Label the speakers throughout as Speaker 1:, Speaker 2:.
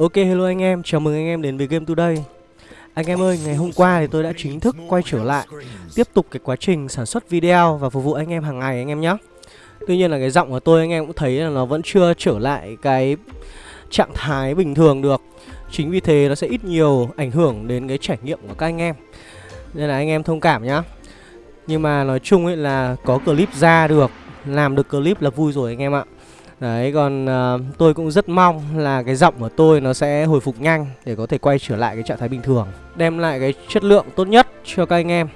Speaker 1: Ok hello anh em, chào mừng anh em đến với Game Today. Anh em ơi, ngày hôm qua thì tôi đã chính thức quay trở lại Tiếp tục cái quá trình sản xuất video và phục vụ anh em hàng ngày anh em nhé. Tuy nhiên là cái giọng của tôi anh em cũng thấy là nó vẫn chưa trở lại cái trạng thái bình thường được. Chính vì thế nó sẽ ít nhiều ảnh hưởng đến cái trải nghiệm của các anh em. Nên là anh em thông cảm nhá. Nhưng mà nói chung ấy là có clip ra được Làm được clip là vui rồi anh em ạ. Đấy còn uh, tôi cũng rất mong là cái giọng của tôi nó sẽ hồi phục nhanh để có thể quay trở lại cái trạng thái bình thường Đem lại cái chất lượng tốt nhất cho các anh em.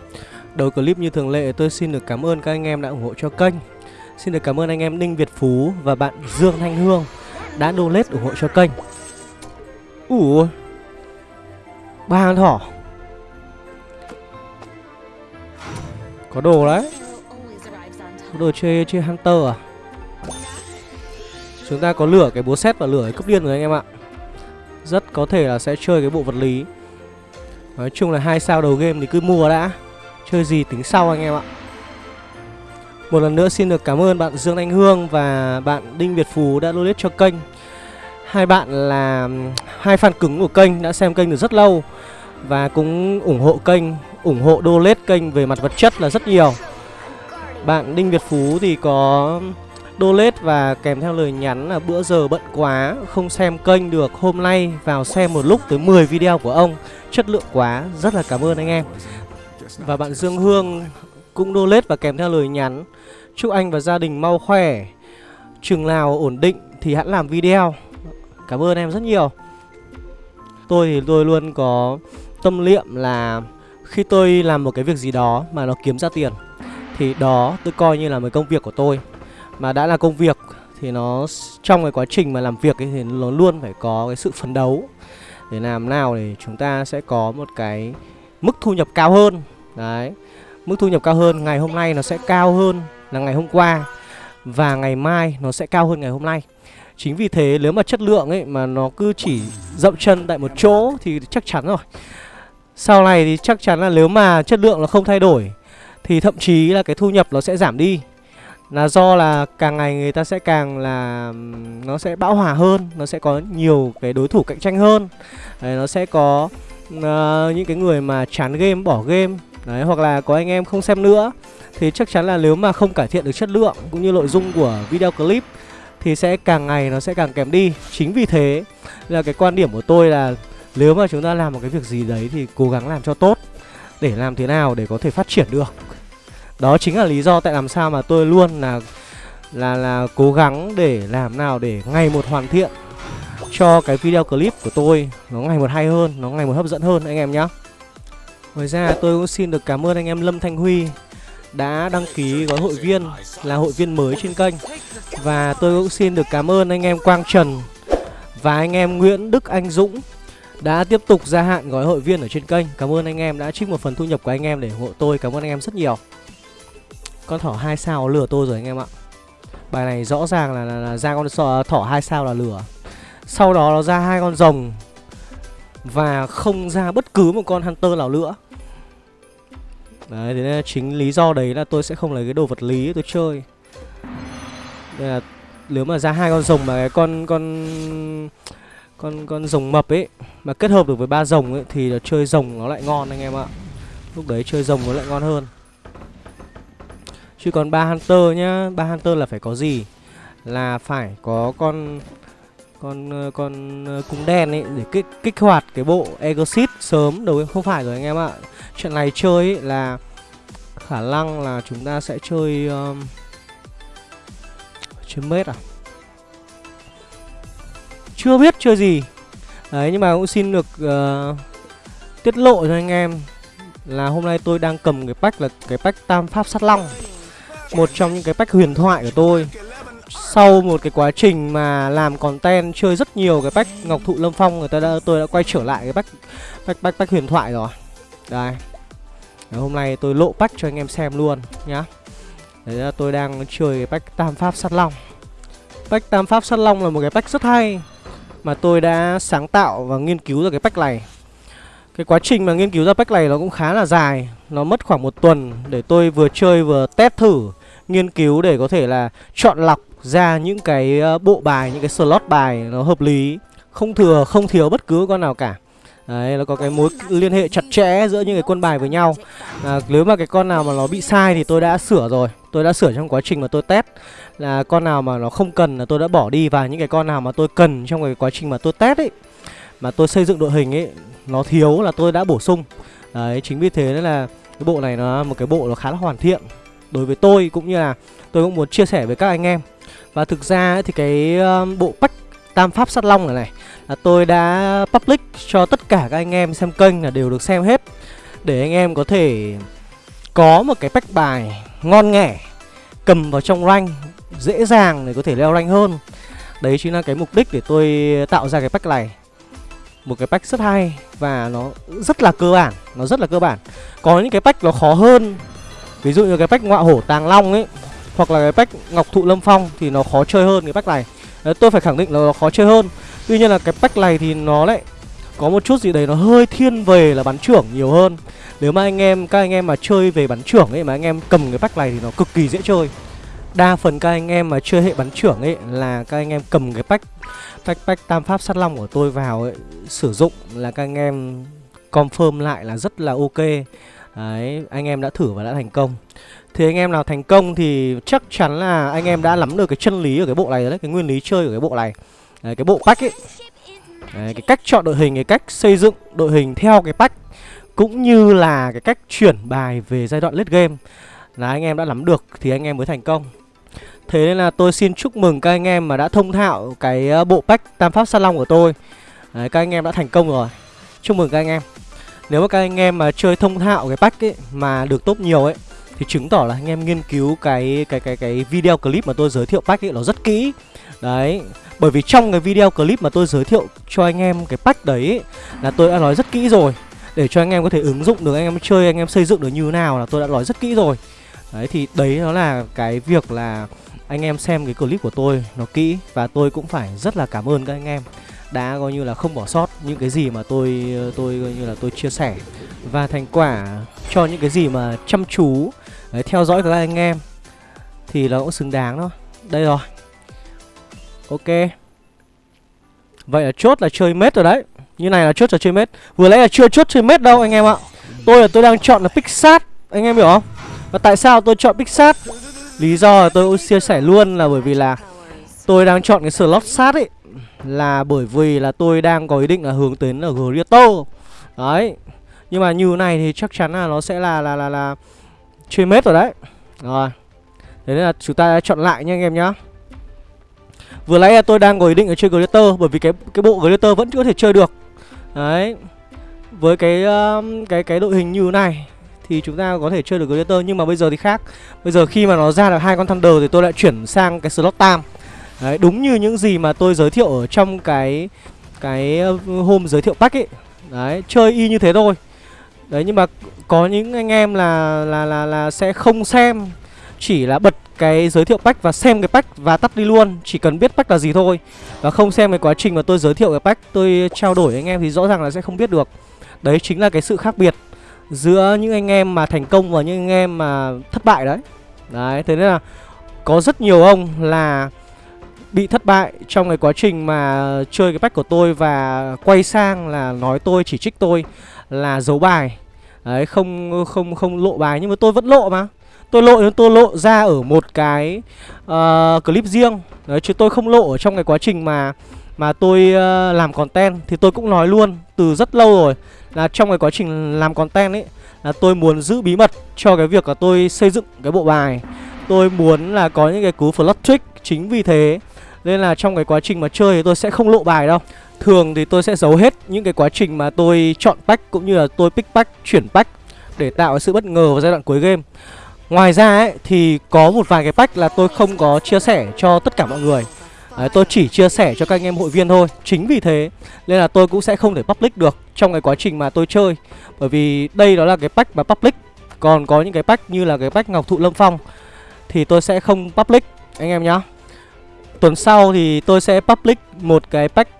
Speaker 1: Đầu clip như thường lệ tôi xin được cảm ơn các anh em đã ủng hộ cho kênh. Xin được cảm ơn anh em Ninh Việt Phú và bạn Dương Thanh Hương đã donate ủng hộ cho kênh. Ủa Ba con thỏ. Có đồ đấy. Có đồ chơi chơi Hunter à? Chúng ta có lửa cái búa xét và lửa cái cấp điên rồi anh em ạ. Rất có thể là sẽ chơi cái bộ vật lý. Nói chung là hai sao đầu game thì cứ mua đã. Chơi gì tính sau anh em ạ. Một lần nữa xin được cảm ơn bạn Dương Anh Hương và bạn Đinh Việt Phú đã donate cho kênh. Hai bạn là hai fan cứng của kênh đã xem kênh được rất lâu Và cũng ủng hộ kênh, ủng hộ donate kênh về mặt vật chất là rất nhiều. Bạn Đinh Việt Phú thì có donate và kèm theo lời nhắn là bữa giờ bận quá, không xem kênh được, hôm nay vào xem một lúc tới 10 video của ông. Chất lượng quá, rất là cảm ơn anh em. Và bạn Dương Hương cũng donate và kèm theo lời nhắn, chúc anh và gia đình mau khỏe chừng nào ổn định thì hãy làm video. Cảm ơn em rất nhiều. Tôi thì tôi luôn có tâm niệm là khi tôi làm một cái việc gì đó mà nó kiếm ra tiền, thì đó tôi coi như là một công việc của tôi mà đã là công việc thì nó trong cái quá trình mà làm việc ấy thì nó luôn phải có cái sự phấn đấu. Để làm nào để chúng ta sẽ có một cái mức thu nhập cao hơn. Đấy, mức thu nhập cao hơn ngày hôm nay nó sẽ cao hơn là ngày hôm qua và ngày mai nó sẽ cao hơn ngày hôm nay. Chính vì thế nếu mà chất lượng ấy mà nó cứ chỉ dậm chân tại một chỗ thì chắc chắn rồi. Sau này thì chắc chắn là nếu mà chất lượng nó không thay đổi thì thậm chí là cái thu nhập nó sẽ giảm đi là do là càng ngày người ta sẽ càng là nó sẽ bão hòa hơn nó sẽ có nhiều cái đối thủ cạnh tranh hơn. Đấy, nó sẽ có uh, những cái người mà chán game bỏ game. Đấy hoặc là có anh em không xem nữa thì chắc chắn là nếu mà không cải thiện được chất lượng cũng như nội dung của video clip thì sẽ càng ngày nó sẽ càng kém đi. Chính vì thế là cái quan điểm của tôi là nếu mà chúng ta làm một cái việc gì đấy thì cố gắng làm cho tốt để làm thế nào để có thể phát triển được đó chính là lý do tại làm sao mà tôi luôn là là là cố gắng để làm nào để ngày một hoàn thiện cho cái video clip của tôi nó ngày một hay hơn, nó ngày một hấp dẫn hơn anh em nhé. Ngoài ra tôi cũng xin được cảm ơn anh em Lâm Thanh Huy đã đăng ký gói hội viên là hội viên mới trên kênh và tôi cũng xin được cảm ơn anh em Quang Trần và anh em Nguyễn Đức Anh Dũng đã tiếp tục gia hạn gói hội viên ở trên kênh. Cảm ơn anh em đã trích một phần thu nhập của anh em để ủng hộ tôi. Cảm ơn anh em rất nhiều. Con thỏ hai sao lừa tôi rồi anh em ạ Bài này rõ ràng là, là, là ra con thỏ hai sao là lừa Sau đó nó ra hai con rồng Và không ra bất cứ một con hunter nào nữa Đấy, thế nên chính lý do đấy là tôi sẽ không lấy cái đồ vật lý tôi chơi Đây là nếu mà ra hai con rồng mà cái con con con con rồng mập ấy mà kết hợp được với ba rồng ấy thì là chơi rồng nó lại ngon anh em ạ. Lúc đấy chơi rồng nó lại ngon hơn. Chứ còn ba Hunter nhá ba Hunter là phải có gì? Là phải có con Con ờ, con ờ, cung đen ấy Để kích, kích hoạt cái bộ Exit sớm Đâu không phải rồi anh em ạ. Chuyện này chơi ấy là Khả năng là chúng ta sẽ chơi um, Chơi mết à? Chưa biết chơi gì. Đấy nhưng mà cũng xin được uh, Tiết lộ cho anh em Là hôm nay tôi đang cầm cái pack là cái pack tam pháp sát long một trong những cái pack huyền thoại của tôi. Sau một cái quá trình mà làm content chơi rất nhiều cái pack ngọc thụ lâm phong người ta đã tôi đã quay trở lại cái pack pack pack, pack huyền thoại rồi. Đây. Đấy, hôm nay tôi lộ pack cho anh em xem luôn nhá. Đấy là tôi đang chơi cái pack tam pháp sát long. Pack tam pháp sát long là một cái pack rất hay mà tôi đã sáng tạo và nghiên cứu ra cái pack này. Cái quá trình mà nghiên cứu ra pack này nó cũng khá là dài. Nó mất khoảng một tuần để tôi vừa chơi vừa test thử. Nghiên cứu để có thể là chọn lọc ra những cái ờ, bộ bài, những cái slot bài nó hợp lý. Không thừa, không thiếu bất cứ con nào cả. Đấy, nó có cái mối liên hệ chặt chẽ giữa những cái quân bài với nhau. À, Nếu mà cái con nào mà nó bị sai thì tôi đã sửa rồi. Tôi đã sửa trong quá trình mà tôi test. Là con nào mà nó không cần là tôi đã bỏ đi Và những cái con nào mà tôi cần trong cái quá trình mà tôi test ấy Mà tôi xây dựng đội hình ấy Nó thiếu là tôi đã bổ sung. Đấy, chính vì thế nên là cái bộ này nó một cái bộ nó khá là hoàn thiện. Đối với tôi cũng như là tôi cũng muốn chia sẻ với các anh em. Và thực ra ấy, thì cái bộ pack tam pháp sát long này này là tôi đã public cho tất cả các anh em xem kênh là đều được xem hết. Để anh em có thể có một cái pack bài ngon nghẻ cầm vào trong rank dễ dàng để có thể leo rank hơn. Đấy chính là cái mục đích để tôi tạo ra cái pack này. Một cái pack rất hay và nó rất là cơ bản nó rất là cơ bản. Có những cái pack nó khó hơn ví dụ như cái pack ngọa hổ tàng long ấy hoặc là cái pack ngọc thụ lâm phong thì nó khó chơi hơn cái pack này. Đấy, tôi phải khẳng định là nó khó chơi hơn. Tuy nhiên là cái pack này thì nó lại có một chút gì đấy nó hơi thiên về là bắn trưởng nhiều hơn. Nếu mà anh em, các anh em mà chơi về bắn trưởng ấy mà anh em cầm cái pack này thì nó cực kỳ dễ chơi. Đa phần các anh em mà chơi hệ bắn trưởng ấy là các anh em cầm cái pack Pack pack tam pháp sát long của tôi vào ấy Sử dụng là các anh em confirm lại là rất là ok. Đấy, anh em đã thử và đã thành công. Thì anh em nào thành công thì chắc chắn là anh em đã nắm được cái chân lý ở cái bộ này đấy Cái nguyên lý chơi của cái bộ này. Đấy, cái bộ pack ấy. Đấy, cái cách chọn đội hình, cái cách xây dựng đội hình theo cái pack Cũng như là cái cách chuyển bài về giai đoạn late game Là anh em đã nắm được thì anh em mới thành công. Thế nên là tôi xin chúc mừng các anh em mà đã thông thạo cái ờ, bộ pack Tam Pháp Sa Long của tôi. Đấy, các anh em đã thành công rồi. Chúc mừng các anh em. Nếu mà các anh em mà chơi thông thạo cái pack ấy mà được top nhiều ấy Thì chứng tỏ là anh em nghiên cứu cái cái cái cái video clip mà tôi giới thiệu pack ấy nó rất kỹ. Đấy bởi vì trong cái video clip mà tôi giới thiệu cho anh em cái pack đấy Là tôi đã nói rất kỹ rồi. Để cho anh em có thể ứng dụng được, anh em chơi, anh em xây dựng được như thế nào là tôi đã nói rất kỹ rồi. Đấy thì đấy nó là cái việc là anh em xem cái clip của tôi nó kỹ Và tôi cũng phải rất là cảm ơn các anh em đã coi như là không bỏ sót những cái gì mà tôi tôi coi như là tôi chia sẻ. Và thành quả cho những cái gì mà chăm chú đấy, theo dõi các anh em thì nó cũng xứng đáng đó đây rồi. Ok. Vậy là chốt là chơi mết rồi đấy. Như này là chốt là chơi mết. Vừa nãy là chưa chốt chơi mết đâu anh em ạ. Tôi là tôi đang chọn là Pixat Anh em hiểu không? Và tại sao tôi chọn Pixat Lý do là tôi cũng chia sẻ luôn là bởi vì là Tôi đang chọn cái slot sát ấy Là bởi vì là tôi đang có ý định là hướng đến ở Grieto Đấy Nhưng mà như này thì chắc chắn là nó sẽ là là là là Chơi mết rồi đấy. Rồi Thế nên là chúng ta chọn lại nha anh em nhá. Vừa nãy tôi đang có ý định là chơi Glitter Bởi vì cái cái bộ Glitter vẫn có thể chơi được. Đấy Với cái uh, cái cái đội hình như này Thì chúng ta có thể chơi được Glitter Nhưng mà bây giờ thì khác. Bây giờ khi mà nó ra được hai con Thunder Thì tôi lại chuyển sang cái slot tam. Đấy, đúng như những gì mà tôi giới thiệu ở trong cái Cái ờ, hôm giới thiệu pack ấy. Đấy, chơi y như thế thôi. Đấy, nhưng mà có những anh em là là là là sẽ không xem, chỉ là bật cái giới thiệu pack và xem cái pack và tắt đi luôn, Chỉ cần biết pack là gì thôi. Và không xem cái quá trình mà tôi giới thiệu cái pack, Tôi trao đổi với anh em thì rõ ràng là sẽ không biết được. Đấy, chính là cái sự khác biệt Giữa những anh em mà thành công và những anh em mà thất bại đấy. Đấy, thế nên là Có rất nhiều ông là Bị thất bại trong cái quá trình mà chơi cái pack của tôi Và quay sang là nói tôi chỉ trích tôi Là giấu bài. Đấy không không không lộ bài nhưng mà tôi vẫn lộ mà. Tôi lộ tôi lộ ra ở một cái uh, clip riêng. Đấy chứ tôi không lộ ở trong cái quá trình mà mà tôi uh, làm content. Thì tôi cũng nói luôn từ rất lâu rồi là trong cái quá trình làm content ấy là tôi muốn giữ bí mật cho cái việc là tôi xây dựng cái bộ bài. Tôi muốn là có những cái cú flush trick. Chính vì thế nên là trong cái quá trình mà chơi thì tôi sẽ không lộ bài đâu. Thường thì tôi sẽ giấu hết những cái quá trình mà tôi chọn pack cũng như là tôi pick pack chuyển pack để tạo sự bất ngờ vào giai đoạn cuối game. Ngoài ra ấy, thì có một vài cái pack là tôi không có chia sẻ cho tất cả mọi người. Đấy, tôi chỉ chia sẻ cho các anh em hội viên thôi. Chính vì thế Nên là tôi cũng sẽ không thể public được Trong cái quá trình mà tôi chơi. Bởi vì đây đó là cái pack mà public. Còn có những cái pack như là cái pack Ngọc Thụ Lâm Phong Thì tôi sẽ không public. Anh em nhá. Tuần sau thì tôi sẽ public một cái pack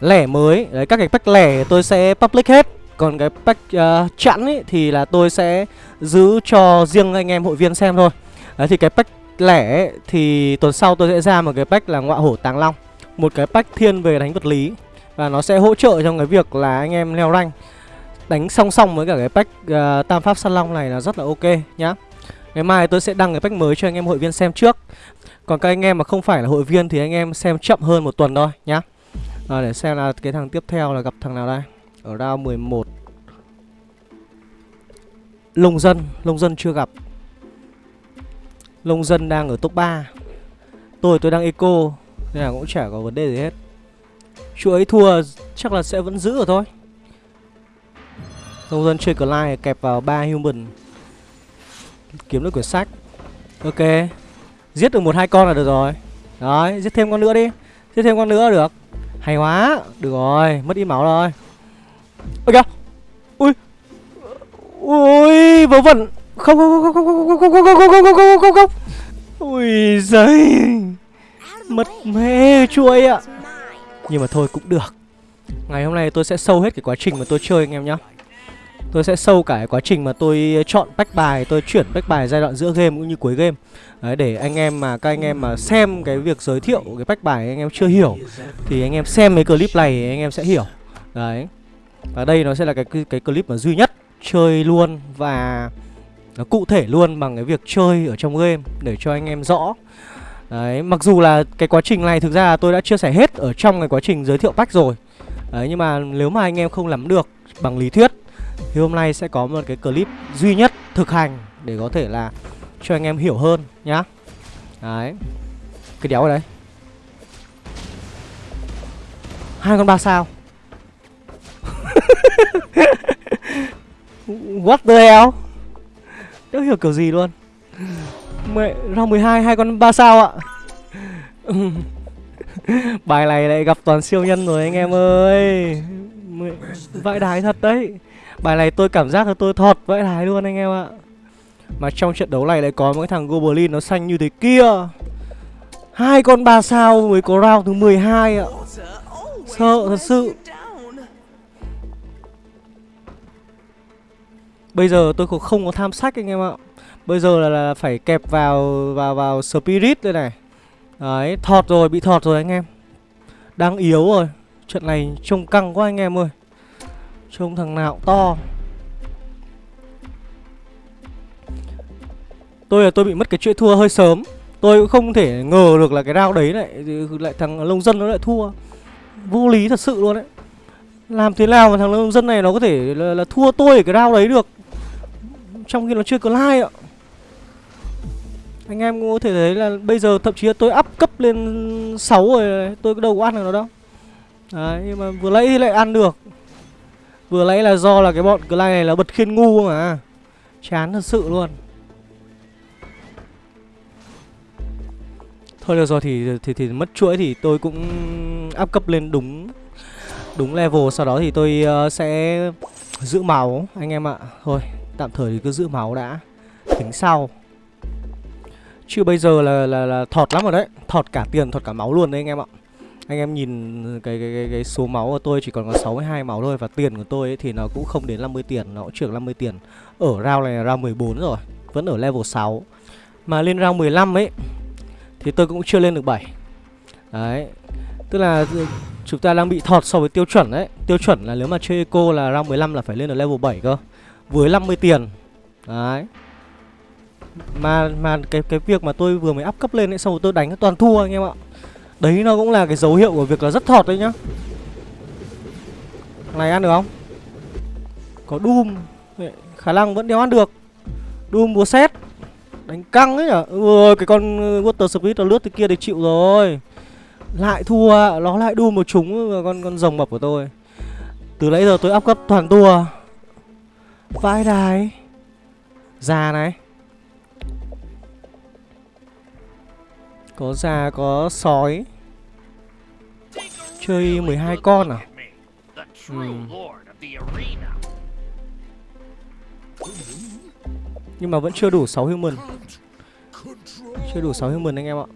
Speaker 1: lẻ mới. Đấy các cái pack lẻ tôi sẽ public hết. Còn cái pack uh, chẵn ấy thì là tôi sẽ giữ cho riêng anh em hội viên xem thôi. Đấy thì cái pack lẻ ấy, thì tuần sau tôi sẽ ra một cái pack là ngọa hổ tàng long. Một cái pack thiên về đánh vật lý. Và nó sẽ hỗ trợ trong cái việc là anh em leo rank. Đánh song song với cả cái pack uh, Tam Pháp Săn Long này là rất là ok nhá. Ngày mai tôi sẽ đăng cái pack mới cho anh em hội viên xem trước. Còn các anh em mà không phải là hội viên thì anh em xem chậm hơn một tuần thôi nhá. À, Để xem là cái thằng tiếp theo là gặp thằng nào đây. Ở round 11 Lông dân, Lông dân chưa gặp. Lông dân đang ở top 3 Tôi tôi đang eco Nên là cũng chả có vấn đề gì hết. Chú ấy thua chắc là sẽ vẫn giữ ở thôi. Lông dân chơi cờ like kẹp vào ba human. Kiếm được quyển sách. Ok. Giết được một hai con là được rồi Đấy, giết thêm con nữa đi Giết thêm con nữa được Hay quá Được rồi, mất ít máu rồi Ôi kìa Ui Ui, vớ vẩn Không, không, không, không, không, không, không, không, không, không, không, không, không, không Ui giời Mất mê chuối ạ Nhưng mà thôi cũng được Ngày hôm nay tôi sẽ sâu hết cái quá trình mà tôi chơi anh em nhá Tôi sẽ sâu cả cái quá trình mà tôi chọn bách bài Tôi chuyển bách bài giai đoạn giữa game cũng như cuối game. Đấy, Để anh em mà các anh em mà xem cái việc giới thiệu cái bách bài anh em chưa hiểu Thì anh em xem mấy clip này anh em sẽ hiểu. Đấy. Và đây nó sẽ là cái cái clip mà duy nhất Chơi luôn và nó cụ thể luôn bằng cái việc chơi ở trong game Để cho anh em rõ. Đấy, mặc dù là cái quá trình này thực ra tôi đã chia sẻ hết ở trong cái quá trình giới thiệu pack rồi. Đấy, nhưng mà nếu mà anh em không nắm được bằng lý thuyết thì hôm nay sẽ có một cái clip duy nhất thực hành để có thể là cho anh em hiểu hơn nhá. Đấy. Cái đéo ở đấy Hai con ba sao. What the hell? Đéo hiểu kiểu gì luôn. Mẹ, ra 12 hai con ba sao ạ. Bài này lại gặp toàn siêu nhân rồi anh em ơi. Vãi đái thật đấy. Bài này tôi cảm giác là tôi thọt vãi đái luôn anh em ạ. Mà trong trận đấu này lại có một cái thằng Goblin nó xanh như thế kia. Hai con ba sao mới có round thứ 12 ạ. Sợ thật sự. Bây giờ tôi cũng không có tham sách anh em ạ. Bây giờ là, là phải kẹp vào vào vào Spirit đây này. Đấy, thọt rồi, bị thọt rồi anh em. Đang yếu rồi. Trận này trông căng quá anh em ơi. Trông thằng nào to. Tôi là tôi bị mất cái chuỗi thua hơi sớm. Tôi cũng không thể ngờ được là cái round đấy lại lại thằng lông dân nó lại thua. Vô lý thật sự luôn đấy. Làm thế nào mà thằng lông dân này nó có thể là, là thua tôi ở cái round đấy được? Trong khi nó chưa có like ạ. Anh em cũng có thể thấy là bây giờ thậm chí là tôi up cấp lên 6 rồi Tôi đâu có ăn được nó đâu. Đấy nhưng mà vừa lấy thì lại ăn được. Vừa nãy là do là cái bọn Clay này là bật khiên ngu mà. Chán thật sự luôn. Thôi được rồi thì, thì thì mất chuỗi thì tôi cũng áp cấp lên đúng đúng level. Sau đó thì tôi uh, sẽ giữ máu anh em ạ. Thôi tạm thời thì cứ giữ máu đã. Tính sau. Chứ bây giờ là, là, là thọt lắm rồi đấy. Thọt cả tiền, thọt cả máu luôn đấy anh em ạ anh em nhìn cái cái, cái, cái số máu của tôi chỉ còn có 62 máu thôi Và tiền của tôi ấy thì nó cũng không đến 50 tiền Nó cũng trưởng 50 tiền. Ở round này là round 14 rồi Vẫn ở level 6 Mà lên round 15 ấy Thì tôi cũng chưa lên được 7 Đấy Tức là chúng ta đang bị thọt so với tiêu chuẩn đấy Tiêu chuẩn là nếu mà chơi eco là round 15 là phải lên ở level 7 cơ Với 50 tiền. Đấy. Mà mà cái cái việc mà tôi vừa mới up cấp lên ấy xong rồi tôi đánh toàn thua anh em ạ. Đấy, nó cũng là cái dấu hiệu của việc là rất thọt đấy nhá. Này, ăn được không? Có Doom Khả năng vẫn đeo ăn được. Doom búa xét Đánh căng ấy nhở? Ôi cái con uh, Water Spirit nó lướt từ kia thì chịu rồi. Lại thua Nó lại Doom một chúng con con rồng mập của tôi. Từ nãy giờ tôi áp cấp toàn tua. Vãi đài. Già này. Có già có sói. Chơi 12 con à? Ừ. Nhưng mà vẫn chưa đủ 6 human. Chưa đủ 6 human anh em ạ.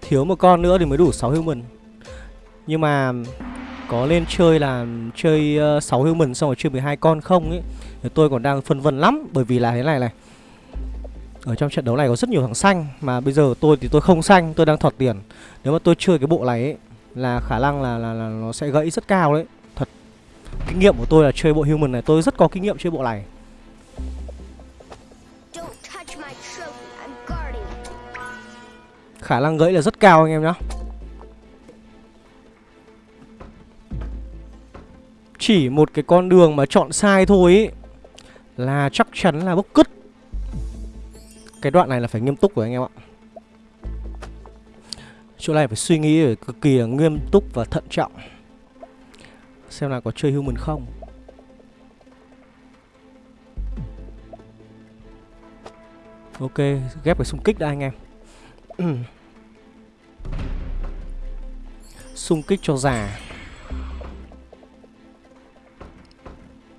Speaker 1: Thiếu một con nữa thì mới đủ 6 human. Nhưng mà có lên chơi là chơi uh, 6 human xong rồi chơi 12 con không ấy. Thì tôi còn đang phân vân lắm bởi vì là thế này này. Ở trong trận đấu này có rất nhiều thằng xanh mà bây giờ tôi thì tôi không xanh tôi đang thọt tiền. Nếu mà tôi chơi cái bộ này ấy là khả năng là là, là nó sẽ gãy rất cao đấy. Thật kinh nghiệm của tôi là chơi bộ human này tôi rất có kinh nghiệm chơi bộ này. Khả năng gãy là rất cao anh em nhá chỉ một cái con đường mà chọn sai thôi ấy là chắc chắn là bốc cứt. Cái đoạn này là phải nghiêm túc của anh em ạ. Chỗ này phải suy nghĩ phải cực kỳ nghiêm túc và thận trọng. Xem là có chơi human không. Ok, ghép cái xung kích đã anh em. Xung kích cho già.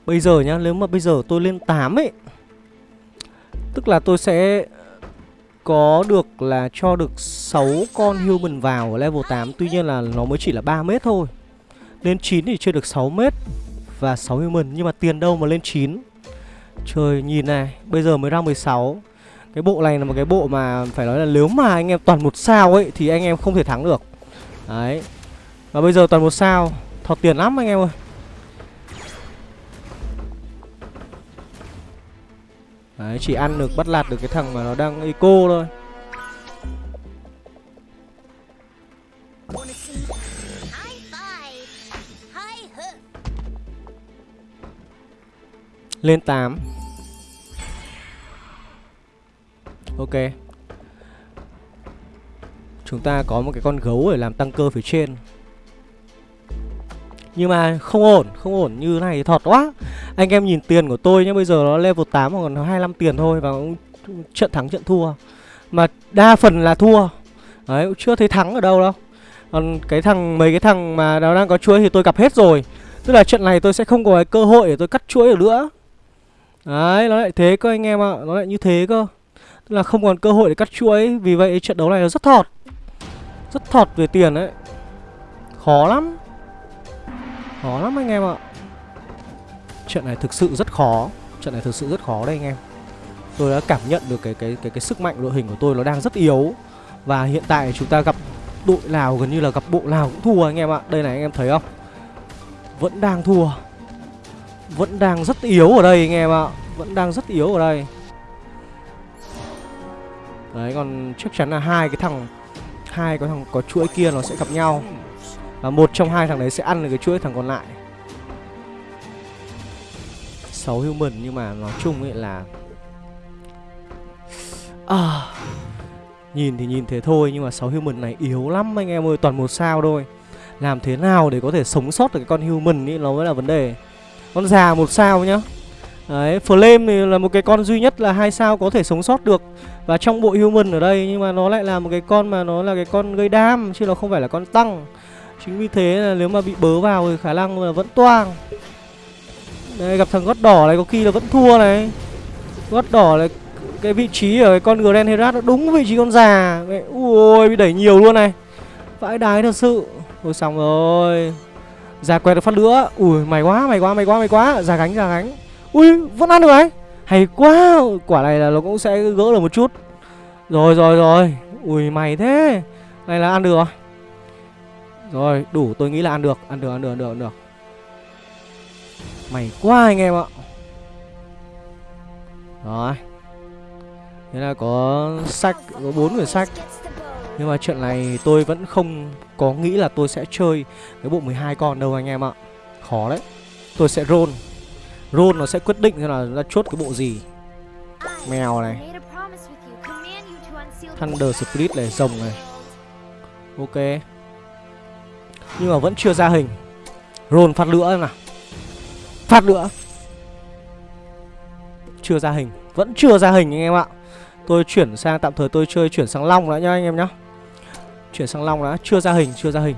Speaker 1: Bây giờ nhá, nếu mà bây giờ tôi lên 8 ấy Tức là tôi sẽ có được là cho được 6 con human vào ở level 8 Tuy nhiên là nó mới chỉ là 3 mét thôi. Lên 9 thì chơi được 6 mét và 6 human Nhưng mà tiền đâu mà lên 9 Trời nhìn này, bây giờ mới ra 16 Cái bộ này là một cái bộ mà phải nói là nếu mà anh em toàn một sao ấy Thì anh em không thể thắng được. Đấy. Và bây giờ toàn một sao Thọt tiền lắm anh em ơi. Đấy, chỉ ăn được bắt lạt được cái thằng mà nó đang eco thôi. Lên 8 Ok. Chúng ta có một cái con gấu để làm tăng cơ phía trên. Nhưng mà không ổn, không ổn như này thì thọt quá. Anh em nhìn tiền của tôi nhé bây giờ nó level 8 còn 25 tiền thôi Và trận thắng trận thua. Mà đa phần là thua. Đấy, cũng chưa thấy thắng ở đâu đâu. Còn cái thằng, mấy cái thằng mà nó đang có chuỗi thì tôi gặp hết rồi. Tức là trận này tôi sẽ không có cái cơ hội để tôi cắt chuỗi được nữa. Đấy, nó lại thế cơ anh em ạ. Nó lại như thế cơ. Tức là không còn cơ hội để cắt chuỗi Vì vậy trận đấu này nó rất thọt. Rất thọt về tiền đấy. Khó lắm. Khó lắm anh em ạ. Trận này thực sự rất khó. Trận này thực sự rất khó đây anh em. Tôi đã cảm nhận được cái cái cái cái sức mạnh đội hình của tôi nó đang rất yếu. Và hiện tại chúng ta gặp đội nào gần như là gặp bộ nào cũng thua anh em ạ. Đây này anh em thấy không? Vẫn đang thua. Vẫn đang rất yếu ở đây anh em ạ. Vẫn đang rất yếu ở đây. Đấy, còn chắc chắn là hai cái thằng, hai cái thằng có chuỗi kia nó sẽ gặp nhau. Và một trong hai thằng đấy sẽ ăn được cái chuỗi thằng còn lại. 6 human nhưng mà nói chung ấy là à, Nhìn thì nhìn thế thôi nhưng mà 6 human này yếu lắm anh em ơi Toàn một sao thôi. Làm thế nào để có thể sống sót được cái con human ấy nó mới là vấn đề. Con già một sao nhá. Đấy, Flame thì là một cái con duy nhất là hai sao có thể sống sót được. Và trong bộ human ở đây nhưng mà nó lại là một cái con mà nó là cái con gây đam Chứ nó không phải là con tăng. Chính vì thế là nếu mà bị bớ vào thì khả năng là vẫn toang. Đây gặp thằng gót đỏ này có khi là vẫn thua này. Gót đỏ này cái vị trí ở cái con Grand Herat nó đúng vị trí con già. Ui bị đẩy nhiều luôn này. Vãi đái thật sự. Thôi xong rồi. Già quẹt được phát nữa Ui mày quá mày quá mày quá mày quá. Già gánh già gánh. Ui vẫn ăn được đấy Hay quá. Quả này là nó cũng sẽ gỡ được một chút. Rồi rồi rồi. Ui mày thế. Này là ăn được rồi, đủ tôi nghĩ là ăn được, ăn được, ăn được, ăn được, ăn được. Mày quá anh em ạ. Rồi. Thế là có sách, có bốn quyển sách. Nhưng mà trận này tôi vẫn không có nghĩ là tôi sẽ chơi cái bộ 12 con đâu anh em ạ. Khó đấy. Tôi sẽ roll. Roll nó sẽ quyết định xem là ra chốt cái bộ gì. Mèo này. Thunder split này, rồng này. Ok. Nhưng mà vẫn chưa ra hình Roll phát lửa nào Phát nữa. Chưa ra hình, Vẫn chưa ra hình anh em ạ. Tôi chuyển sang, tạm thời tôi chơi chuyển sang Long đã nhá anh em nhá. Chuyển sang Long đã, Chưa ra hình, chưa ra hình.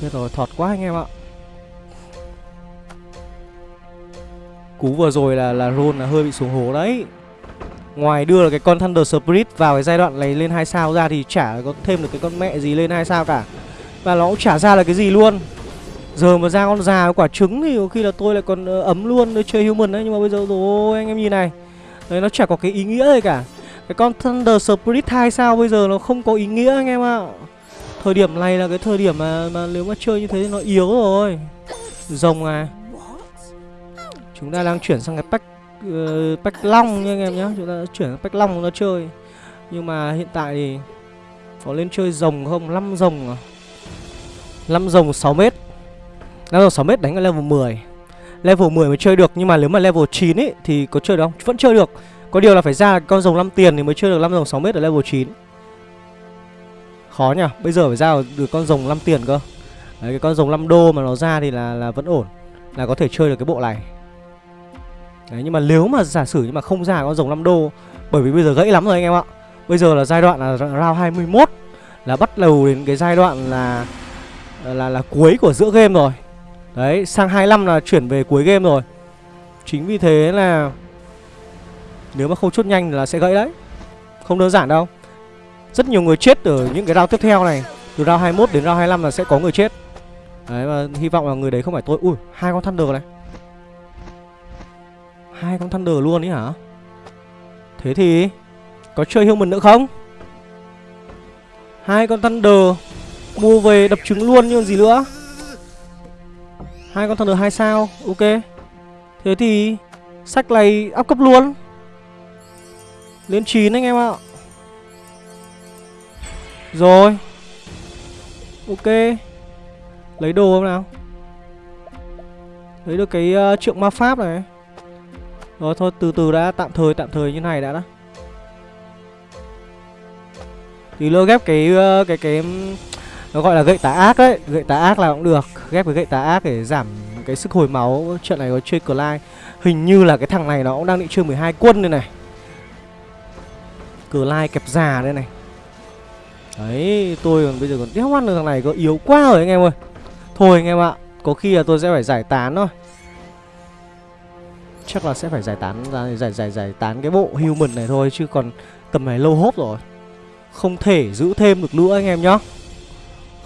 Speaker 1: Chết rồi, thọt quá anh em ạ. Cú vừa rồi là là Ron là hơi bị xuống hố đấy. Ngoài đưa là cái con Thunder Spirit vào cái giai đoạn này lên hai sao ra thì chả có thêm được cái con mẹ gì lên hai sao cả. Và nó cũng chả ra là cái gì luôn. Giờ mà ra con già quả trứng thì có khi là tôi lại còn ờ, ấm luôn để chơi human đấy. Nhưng mà bây giờ rồi anh em nhìn này. Đấy nó chả có cái ý nghĩa gì cả. Cái con Thunder Spirit 2 sao bây giờ nó không có ý nghĩa anh em ạ. Thời điểm này là cái thời điểm mà, mà nếu mà chơi như thế thì nó yếu rồi. Rồng à. Chúng ta đang chuyển sang cái pack uh, Pack long nha anh em nhé Chúng ta chuyển sang pack long nó chơi. Nhưng mà hiện tại thì Có lên chơi rồng không? 5 rồng à? 5 rồng 6m 5 rồng 6m đánh ở level 10 Level 10 mới chơi được, Nhưng mà nếu mà level 9 ấy Thì có chơi được không? Vẫn chơi được. Có điều là phải ra con rồng 5 tiền Thì mới chơi được 5 rồng 6m ở level 9 Khó nhỉ? Bây giờ phải ra được con rồng 5 tiền cơ. Đấy, cái con rồng 5 đô mà nó ra thì là là vẫn ổn. Là có thể chơi được cái bộ này. Đấy, nhưng mà nếu mà giả sử nhưng mà không ra con rồng 5 đô, Bởi vì bây giờ gãy lắm rồi anh em ạ. Bây giờ là giai đoạn là round 21 Là bắt đầu đến cái giai đoạn là là là cuối của giữa game rồi. Đấy, sang 25 là chuyển về cuối game rồi. Chính vì thế là Nếu mà không chốt nhanh là sẽ gãy đấy. Không đơn giản đâu. Rất nhiều người chết ở những cái round tiếp theo này. Từ round 21 đến round 25 là sẽ có người chết. Đấy, và hy vọng là người đấy không phải tôi. Ui, hai con Thunder này. Hai con Thunder luôn ý hả? Thế thì Có chơi human nữa không? Hai con Thunder. Mua về đập trứng luôn như gì nữa. Hai con Thunder hai sao Ok. Thế thì Sách này áp cấp luôn. Lên 9 anh em ạ. Rồi. Ok. Lấy đồ không nào? Lấy được cái uh, trượng ma pháp này. Rồi thôi từ từ đã Tạm thời tạm thời như này đã đó Thì lỡ ghép cái uh, cái cái nó gọi là gậy tà ác đấy. Gậy tà ác là cũng được. Ghép với gậy tà ác để giảm cái sức hồi máu. Trận này có chơi Clyde. Hình như là cái thằng này nó cũng đang định chơi 12 quân đây này. Clyde kẹp già đây này. Đấy, tôi còn bây giờ còn đéo ăn được thằng này có yếu quá rồi anh em ơi. Thôi anh em ạ, Có khi là tôi sẽ phải giải tán thôi. Chắc là sẽ phải giải tán ra giải giải giải tán cái bộ human này thôi, chứ còn tầm này lâu hốp rồi. Không thể giữ thêm được nữa anh em nhá.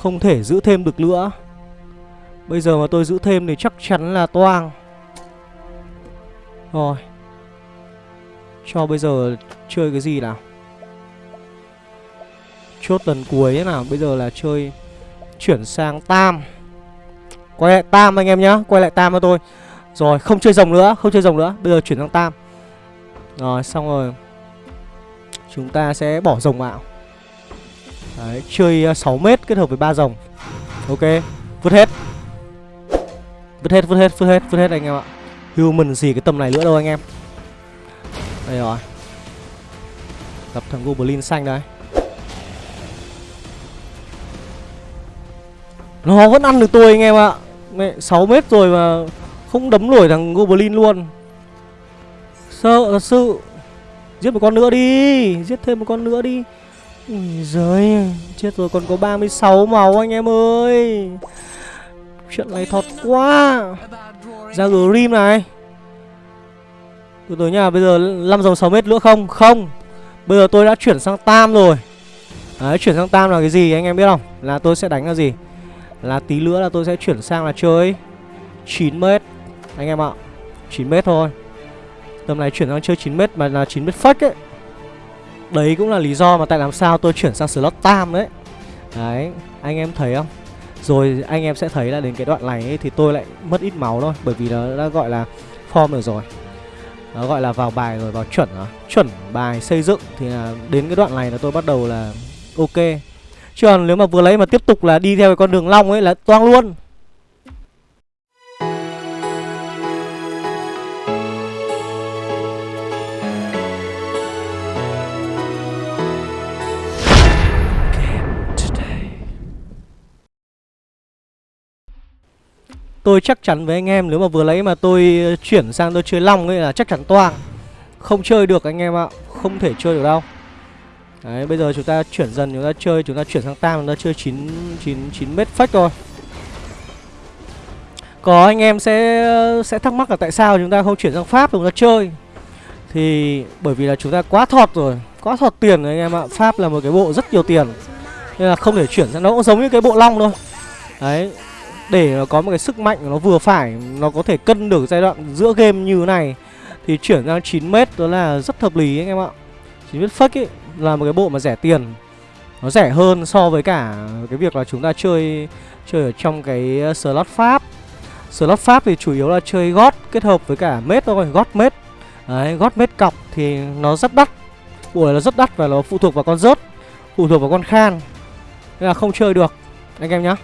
Speaker 1: Không thể giữ thêm được nữa. Bây giờ mà tôi giữ thêm thì chắc chắn là toang. Rồi. Cho bây giờ chơi cái gì nào? Chốt lần cuối thế nào? Bây giờ là chơi, Chuyển sang tam. Quay lại tam anh em nhá, Quay lại tam cho tôi. Rồi, không chơi rồng nữa, Không chơi rồng nữa. Bây giờ chuyển sang tam. Rồi, xong rồi. Chúng ta sẽ bỏ rồng vào. Đấy, chơi à, 6 mét kết hợp với ba rồng. Ok, vứt hết. Vứt hết, vứt hết, vứt hết, vứt hết anh em ạ. Human gì cái tầm này nữa đâu anh em. Đây rồi. Gặp thằng Goblin xanh đây. Nó vẫn ăn được tôi anh em ạ. Mẹ 6 mét rồi mà không đấm nổi thằng Goblin luôn. Sợ thật sự. Giết một con nữa đi, giết thêm một con nữa đi. Ui giời, Chết rồi, còn có 36 máu anh em ơi. Chuyện này thật quá. Ra Grim này. Từ từ nha Bây giờ 5 dòng 6 mét nữa không? Không. Bây giờ tôi đã chuyển sang Tam rồi. Đấy, chuyển sang Tam là cái gì anh em biết không? Là tôi sẽ đánh là gì? Là tí nữa là tôi sẽ chuyển sang là chơi 9 mét. Anh em ạ 9 mét thôi. Tầm này chuyển sang chơi 9 mét mà là 9 mét fake ấy. Đấy cũng là lý do mà tại làm sao tôi chuyển sang slot tam đấy Đấy, anh em thấy không? Rồi anh em sẽ thấy là đến cái đoạn này ấy, thì tôi lại mất ít máu thôi Bởi vì nó đã gọi là form được rồi. Nó gọi là vào bài rồi, vào chuẩn rồi Chuẩn bài xây dựng thì là đến cái đoạn này là tôi bắt đầu là ok. Chứ còn nếu mà vừa lấy mà tiếp tục là đi theo cái con đường long ấy là toang luôn. Tôi chắc chắn với anh em nếu mà vừa lấy mà tôi ờ, chuyển sang tôi chơi long ấy là chắc chắn toang. Không chơi được anh em ạ Không thể chơi được đâu. Đấy bây giờ chúng ta chuyển dần chúng ta chơi Chúng ta chuyển sang tam chúng ta chơi 9, 9, 9 mét phách thôi. Có anh em sẽ ờ, sẽ thắc mắc là tại sao chúng ta không chuyển sang Pháp chúng ta chơi. Thì bởi vì là chúng ta quá thọt rồi Quá thọt tiền rồi anh em ạ. Pháp là một cái bộ rất nhiều tiền Nên là không thể chuyển sang nó cũng giống như cái bộ long thôi. Đấy để nó có một cái sức mạnh nó vừa phải, nó có thể cân được giai đoạn giữa game như thế này, thì chuyển sang 9m đó là rất hợp lý anh em ạ. 9m fake ấy là một cái bộ mà rẻ tiền. Nó rẻ hơn so với cả cái việc là chúng ta chơi chơi ở trong cái ờ, slot pháp. Slot pháp thì chủ yếu là chơi gót kết hợp với cả mết thôi, gót mết đấy, gót mết cọc thì nó rất đắt. Bộ này nó rất đắt và nó phụ thuộc vào con rớt, phụ thuộc vào con khan. Nên là không chơi được, anh em nhá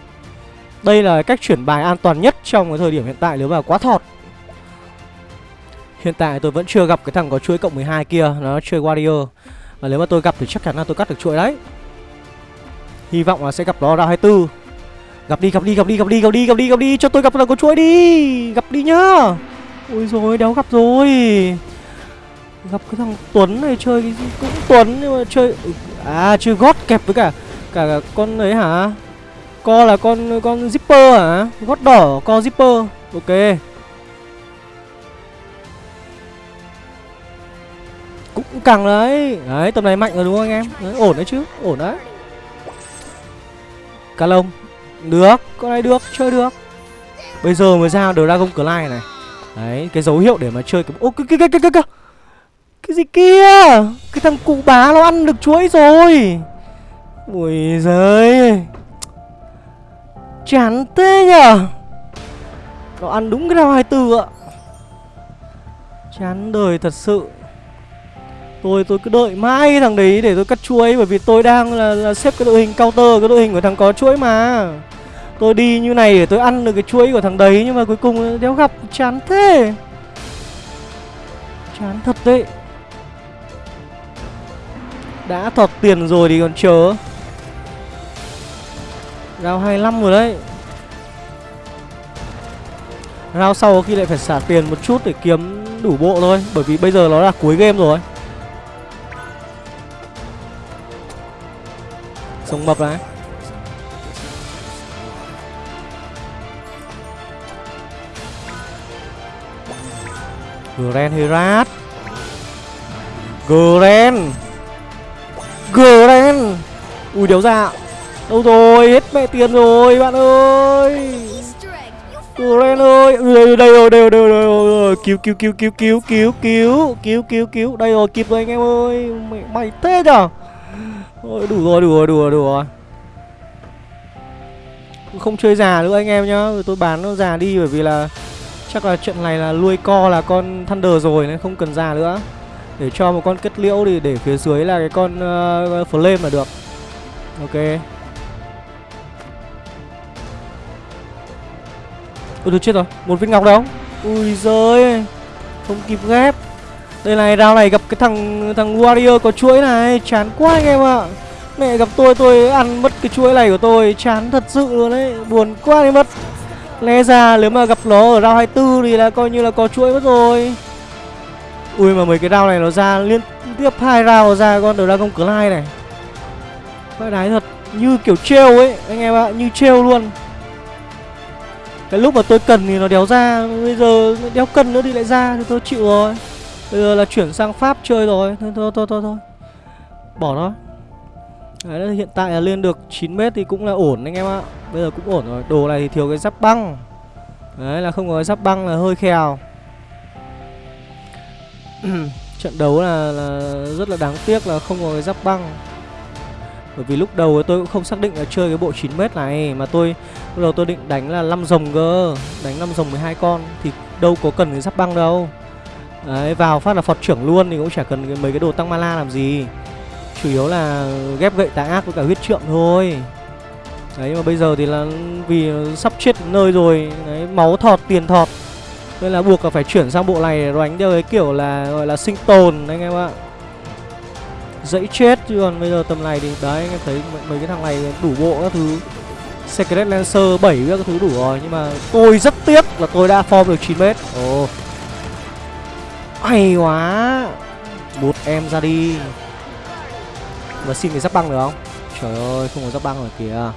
Speaker 1: đây là cách chuyển bài an toàn nhất trong cái thời điểm hiện tại nếu mà quá thọt. Hiện tại tôi vẫn chưa gặp cái thằng có chuỗi cộng 12 kia Nó chơi Warrior Và nếu mà tôi gặp thì chắc chắn là tôi cắt được chuỗi đấy. Hy vọng là sẽ gặp nó ra 24 Gặp đi, gặp đi, gặp đi, gặp đi, gặp đi, gặp đi, gặp đi Cho tôi gặp thằng có chuỗi đi. Gặp đi nhá. Ôi rồi đéo gặp rồi. Gặp cái thằng Tuấn này chơi cái gì cũng Tuấn Nhưng mà chơi ừ, À chơi gót kẹp với cả Cả, cả con ấy hả? Co là con con zipper hả Gót đỏ co zipper. Ok. Cũng càng đấy. Đấy tầm này mạnh rồi đúng không anh em? Đấy, Ổn đấy chứ Ổn đấy. Cá lông. Được Con này được Chơi được. Bây giờ mới ra Dragon Clay này. Đấy Cái dấu hiệu để mà chơi cái Ô cái cái cái cái cái. Cái gì kia? Cái thằng cụ bá nó ăn được chuỗi rồi. Ui giời. Chán thế nhở Nó ăn đúng cái năm 24 ạ. Chán đời thật sự. Tôi tôi cứ đợi mãi thằng đấy để tôi cắt chuối Bởi vì tôi đang là, là xếp cái đội hình counter Cái đội hình của thằng có chuối mà. Tôi đi như này để tôi ăn được cái chuối của thằng đấy Nhưng mà cuối cùng đéo gặp. Chán thế. Chán thật đấy. Đã thọt tiền rồi thì còn chờ Rao 25 rồi đấy. Rao sau khi lại phải xả tiền một chút để kiếm đủ bộ thôi, Bởi vì bây giờ nó là cuối game rồi. Sống mập đấy Grand Herat. Gren Gren Ui, đéo ra. Đâu rồi hết mẹ tiền rồi bạn ơi. Gren ơi ừ, đây đây rồi đây rồi đây rồi cứu cứu cứu cứu cứu cứu cứu cứu cứu cứu. Đây rồi kịp rồi anh em ơi. Mày mày thế nhở? Ôi, đủ rồi, đủ rồi, đủ rồi, đủ rồi. Không chơi già nữa anh em nhá. Ừ, tôi bán nó già đi bởi vì là Chắc là chuyện này là nuôi co là con Thunder rồi nên không cần già nữa. Để cho một con kết liễu thì để phía dưới là cái con uh, Flame là được. Ok. Ôi tôi chết rồi, một viên ngọc đâu Ui giời Không kịp ghép đây này, round này gặp cái thằng thằng Warrior có chuỗi này, chán quá anh em ạ. À. Mẹ gặp tôi tôi ăn mất cái chuỗi này của tôi, chán thật sự luôn đấy, buồn quá đi mất. Lẽ ra nếu mà gặp nó ở round 24 thì là coi như là có chuỗi mất rồi. Ui mà mấy cái round này nó ra liên tiếp hai round ra con Dragon cửa này. Phải đái thật, như kiểu trêu ấy, anh em ạ, à, như trêu luôn. Cái lúc mà tôi cần thì nó đéo ra, bây giờ đéo cần nữa thì lại ra thì tôi chịu rồi. Bây giờ là chuyển sang Pháp chơi rồi. Thôi thôi thôi thôi, thôi. Bỏ nó. Đấy, hiện tại là lên được 9m thì cũng là ổn anh em ạ. Bây giờ cũng ổn rồi. Đồ này thì thiếu cái giáp băng. Đấy là không có cái giáp băng là hơi khèo. Trận đấu là, là rất là đáng tiếc là không có cái giáp băng. Bởi vì lúc đầu tôi cũng không xác định là chơi cái bộ 9m này Mà tôi lúc đầu tôi định đánh là 5 rồng cơ Đánh 5 rồng 12 con Thì đâu có cần cái giáp băng đâu. Đấy, vào phát là Phật trưởng luôn thì cũng chả cần mấy cái đồ tăng mana làm gì. Chủ yếu là ghép gậy tà ác với cả huyết trượng thôi. Đấy mà bây giờ thì là vì sắp chết nơi rồi Đấy, máu thọt, tiền thọt. Nên là buộc là phải chuyển sang bộ này rồi đánh theo cái kiểu là gọi là sinh tồn anh em ạ. Dãy chết, chứ còn bây giờ tầm này thì, đấy, anh em thấy mấy cái thằng này đủ bộ các thứ. Secret Lancer 7 các thứ đủ rồi, Nhưng mà tôi rất tiếc là tôi đã form được 9m Ồ. Oh. Hay quá. Một em ra đi. Mà xin cái giáp băng được không? Trời ơi, không có giáp băng rồi kìa.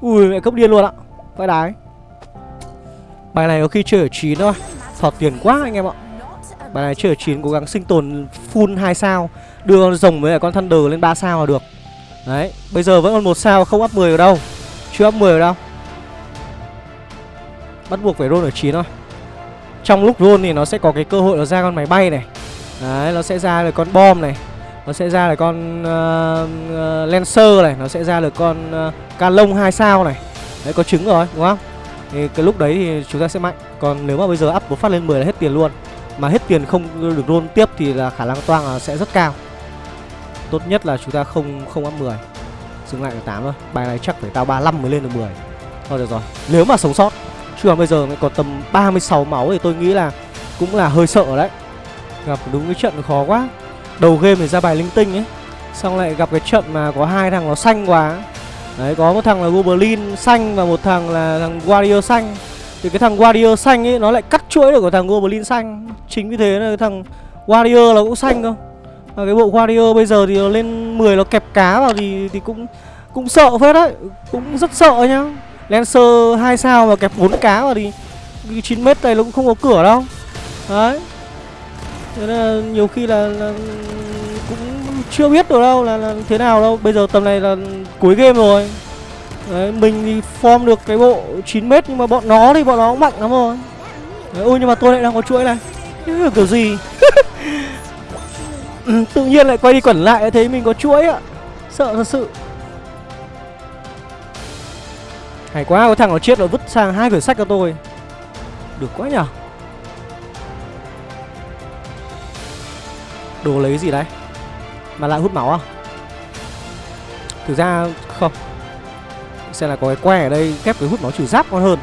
Speaker 1: Ui, mẹ cấp điên luôn ạ. Vãi đái. Bài này có khi chơi ở 9 thôi. Thọt tiền quá anh em ạ. Bài này chơi ở 9 cố gắng sinh tồn full 2 sao. Đưa con rồng với con Thunder lên 3 sao là được. Đấy Bây giờ vẫn còn một sao không up 10 ở đâu. Chưa up 10 ở đâu. Bắt buộc phải roll ở 9 thôi. Trong lúc roll thì nó sẽ có cái cơ hội nó ra con máy bay này. Đấy, nó sẽ ra được con bom này. Nó sẽ ra được con uh, uh, Lancer này. Nó sẽ ra được con ờ, uh, ca lông 2 sao này. Đấy, có trứng rồi, đúng không? Thì cái lúc đấy thì chúng ta sẽ mạnh. Còn nếu mà bây giờ up một phát lên 10 là hết tiền luôn. Mà hết tiền không được roll tiếp thì là khả năng toang là sẽ rất cao. Tốt nhất là chúng ta không không ăn 10 Dừng lại ở 8 thôi. Bài này chắc phải tao 35 mới lên được 10 Thôi được rồi. Nếu mà sống sót, Chứ bây giờ mới còn tầm 36 máu thì tôi nghĩ là Cũng là hơi sợ đấy. Gặp đúng cái trận khó quá. Đầu game thì ra bài linh tinh ấy, Xong lại gặp cái trận mà có hai thằng nó xanh quá. Đấy, có một thằng là Goblin xanh và một thằng là thằng Warrior xanh. Thì cái thằng Warrior xanh ấy nó lại cắt chuỗi được của thằng Goblin xanh. Chính vì thế là cái thằng Warrior là cũng xanh cơ. Và cái bộ Warrior bây giờ thì nó lên 10 nó kẹp cá vào thì thì cũng cũng sợ phết đấy. Cũng rất sợ nhá. Lancer 2 sao mà kẹp 4 cá vào thì cái 9 mét này nó cũng không có cửa đâu. Đấy. Thế là nhiều khi là, là cũng chưa biết được đâu là, là thế nào đâu. Bây giờ tầm này là cuối game rồi. Đấy, mình thì form được cái bộ 9m nhưng mà bọn nó thì bọn nó cũng mạnh lắm rồi. Đấy, Ôi nhưng mà tôi lại đang có chuỗi này. Kiểu gì? Ừ, Tự nhiên lại quay đi quẩn lại thấy mình có chuỗi ạ. Sợ thật sự. Hay quá, có thằng nó chết rồi vứt sang hai quyển sách cho tôi. Được quá nhở? Đồ lấy gì đấy? Mà lại hút máu à? Thực ra không. Xem là có cái que ở đây ghép cái hút máu trừ giáp ngon hơn.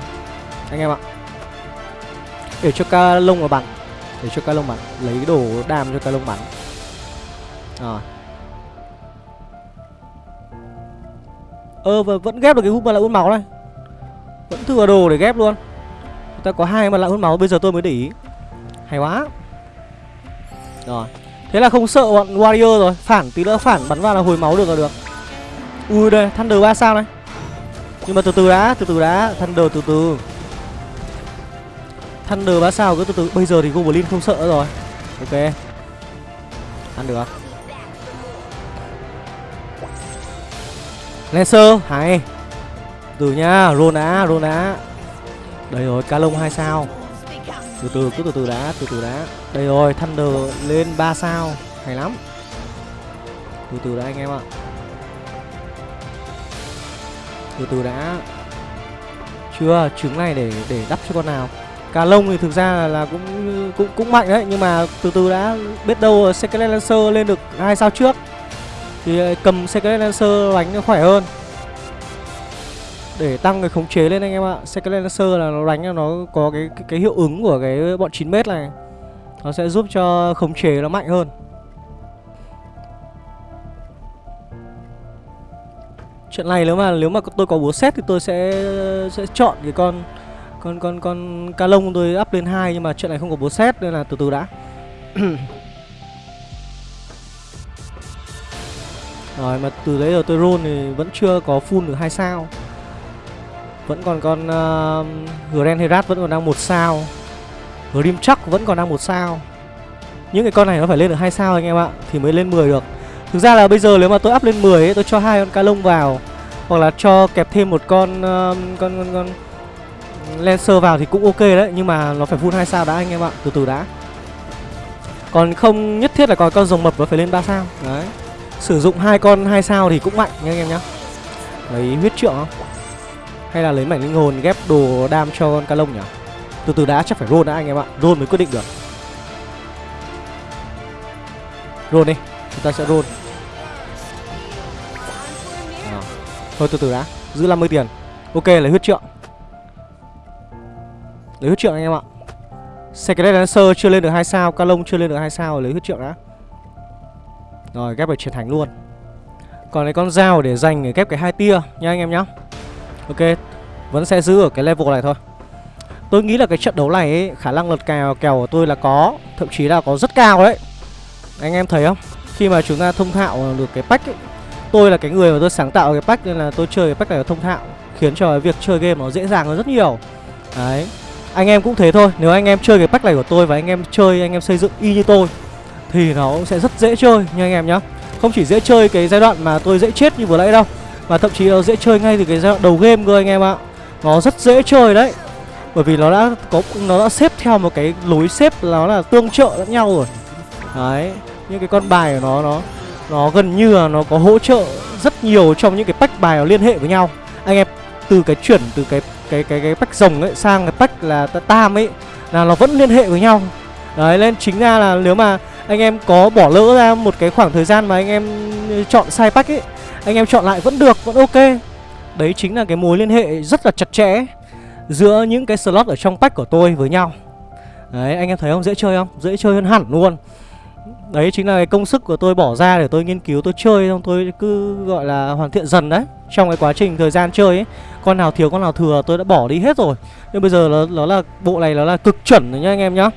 Speaker 1: Anh em ạ. Để cho ca lông là bắn. Để cho ca lông bắn. Lấy cái đồ đam cho ca lông bắn. Rồi. Ơ ờ, vẫn ghép được cái hút mà lại hút máu này. Vẫn thừa đồ để ghép luôn. Ta có hai mà lại hút máu Bây giờ tôi mới để ý. Hay quá. Rồi. Thế là không sợ bọn Warrior rồi. Phản tí nữa phản bắn vào là hồi máu được là được. Ui đây Thunder 3 sao này. Nhưng mà từ từ đã, Từ từ đã. Thunder, từ từ. Thunder bá sao cứ từ từ. Bây giờ thì Goblin không sợ rồi. Ok. Ăn được à? Lancer, Hay. Từ nha Roll đã Roll đã Đây rồi, Cá lông 2 sao. Từ từ, cứ từ từ đã, từ từ đã. Đây rồi, thunder lên 3 sao. Hay lắm. Từ từ đã, anh em ạ từ từ đã. Chưa trứng này để để đắp cho con nào. Cà lông thì thực ra là, là cũng cũng cũng mạnh đấy nhưng mà từ từ đã biết đâu secret lancer lên được hai sao trước. Thì ờ, cầm secret lancer đánh nó khỏe hơn. Để tăng cái khống chế lên anh em ạ. Secret Lancer là nó đánh nó có cái, cái cái hiệu ứng của cái bọn 9m này. Nó sẽ giúp cho khống chế nó mạnh hơn. Chuyện này nếu mà nếu mà tôi có búa xét thì tôi sẽ sẽ chọn cái con con con con ca lông tôi up lên hai nhưng mà chuyện này không có búa xét nên là từ từ đã. Rồi mà từ đấy giờ tôi roll thì vẫn chưa có full được hai sao. Vẫn còn con uh, Grand Herat vẫn còn đang một sao Grim Chuck vẫn còn đang một sao Những cái con này nó phải lên được hai sao anh em ạ Thì mới lên 10 được Thực ra là bây giờ nếu mà tôi up lên 10 ấy, tôi cho hai con cá lông vào Hoặc là cho kẹp thêm một con uh, con, con, con Lancer vào thì cũng ok đấy Nhưng mà nó phải full hai sao đã anh em ạ Từ từ đã. Còn không nhất thiết là có con rồng mập nó phải lên 3 sao. Đấy. Sử dụng hai con hai sao thì cũng mạnh nha anh em nhá. Lấy huyết trượng không? Hay là lấy mảnh linh hồn ghép đồ đam cho con ca lông nhỉ? Từ từ đã chắc phải roll đã anh em ạ. Roll mới quyết định được. Roll đi Chúng ta sẽ roll. Thôi từ từ đã. Giữ 50 tiền. Ok lấy huyết trượng. Lấy huyết trượng anh em ạ. Secret Dancer chưa lên được 2 sao Calong chưa lên được 2 sao lấy huyết trượng đã. Rồi ghép về chiến thánh luôn. Còn cái con dao để dành để ghép cái hai tia nha anh em nhá. Ok Vẫn sẽ giữ ở cái level này thôi. Tôi nghĩ là cái trận đấu này ấy, khả năng lật kèo kèo của tôi là có Thậm chí là có rất cao đấy. Anh em thấy không? Khi mà chúng ta thông thạo được cái pack ấy Tôi là cái người mà tôi sáng tạo cái pack Nên là tôi chơi cái pack này thông thạo, Khiến cho việc chơi game nó dễ dàng hơn rất nhiều. Đấy. Anh em cũng thế thôi, Nếu anh em chơi cái pack này của tôi Và anh em chơi, anh em xây dựng y như tôi, Thì nó cũng sẽ rất dễ chơi nha anh em nhá. Không chỉ dễ chơi cái giai đoạn mà tôi dễ chết như vừa nãy đâu, mà thậm chí nó dễ chơi ngay từ cái giai đoạn đầu game cơ anh em ạ. Nó rất dễ chơi đấy. Bởi vì nó đã có, nó đã xếp theo một cái lối xếp nó là tương trợ lẫn nhau rồi. Đấy. Những cái con bài của nó nó nó gần như là nó có hỗ trợ rất nhiều trong những cái pack bài nó liên hệ với nhau. Anh em, từ cái chuyển, từ cái cái cái cái pack rồng ấy sang cái pack là tam ấy, là nó vẫn liên hệ với nhau. Đấy nên chính ra là nếu mà anh em có bỏ lỡ ra một cái khoảng thời gian mà anh em chọn sai pack ấy, anh em chọn lại vẫn được, vẫn ok. Đấy chính là cái mối liên hệ rất là chặt chẽ giữa những cái slot ở trong pack của tôi với nhau. Đấy, anh em thấy không? Dễ chơi không? Dễ chơi hơn hẳn luôn. Đấy chính là cái công sức của tôi bỏ ra để tôi nghiên cứu tôi chơi xong tôi cứ gọi là hoàn thiện dần đấy. Trong cái quá trình thời gian chơi ấy Con nào thiếu con nào thừa tôi đã bỏ đi hết rồi. Nhưng bây giờ nó, nó là bộ này nó là cực chuẩn rồi nhá anh em nhá.